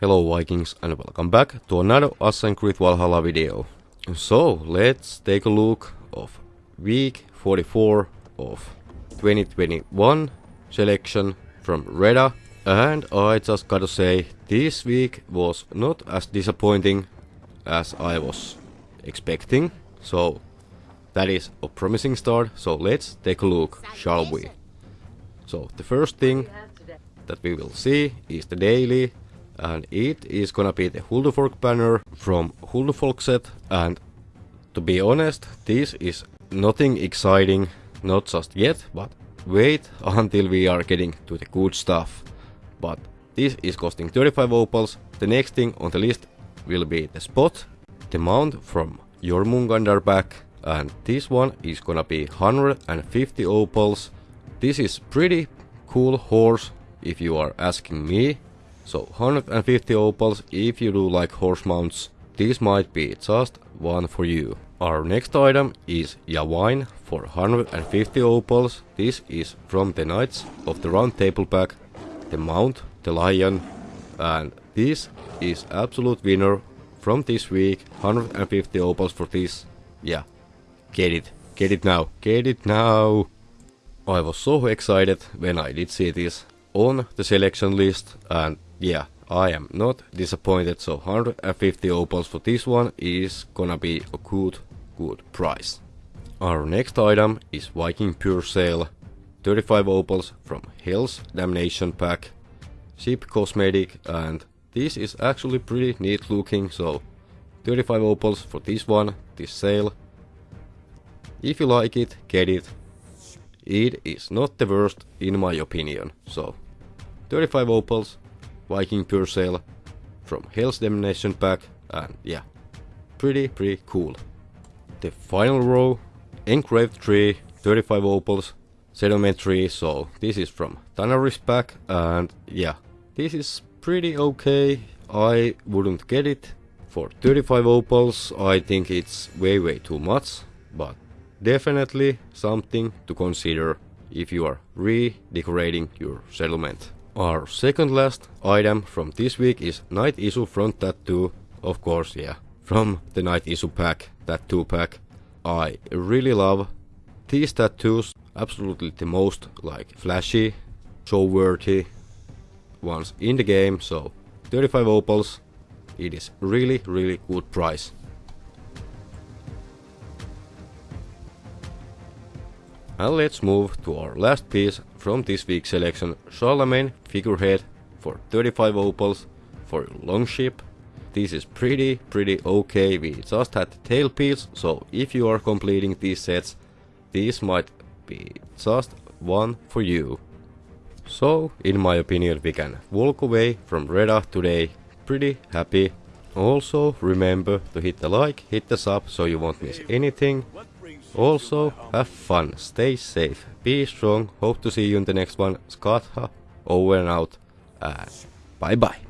Hello Vikings and welcome back to another Assassin's Creed Valhalla video. So let's take a look of week 44 of 2021 selection from Reda and I just gotta say this week was not as disappointing as I was expecting so that is a promising start so let's take a look shall we. So the first thing that we will see is the daily and it is gonna be the Huldufolk banner from Huldufolk set. And to be honest this is nothing exciting not just yet but wait until we are getting to the good stuff. But this is costing 35 opals. The next thing on the list will be the spot the mount from Jormungandr back. And this one is gonna be 150 opals. This is pretty cool horse if you are asking me so 150 opals if you do like horse mounts, this might be just one for you. Our next item is Yvain for 150 opals. This is from the Knights of the Round Table pack, the Mount, the Lion, and this is absolute winner from this week. 150 opals for this. Yeah, get it, get it now, get it now. I was so excited when I did see this on the selection list and yeah, I am not disappointed. So 150 opals for this one is gonna be a good, good price. Our next item is Viking Pure Sail. 35 opals from Hell's Damnation pack. Ship cosmetic and this is actually pretty neat looking so 35 opals for this one, this sail. If you like it, get it. It is not the worst in my opinion, so 35 opals, Viking Pure Sail from Hell's Damnation pack and yeah, pretty pretty cool. The final row, Engraved Tree, 35 opals, Settlement Tree, so this is from Tanaris pack and yeah, this is pretty okay, I wouldn't get it. For 35 opals I think it's way way too much, but definitely something to consider if you are redecorating your settlement. Our second last item from this week is Night Isu front tattoo. Of course, yeah, from the Night Isu pack, tattoo pack. I really love these tattoos. Absolutely the most like flashy, show-worthy ones in the game. So 35 opals. It is really, really good price. And let's move to our last piece from this week's selection, Charlemagne figurehead for 35 opals for Longship. This is pretty, pretty okay, we just had the tail piece, so if you are completing these sets, this might be just one for you. So, in my opinion, we can walk away from Reda today pretty happy. Also, remember to hit the like, hit the sub so you won't miss anything. Also, have fun, stay safe, be strong, hope to see you in the next one. Scott, over and out, uh, and bye bye.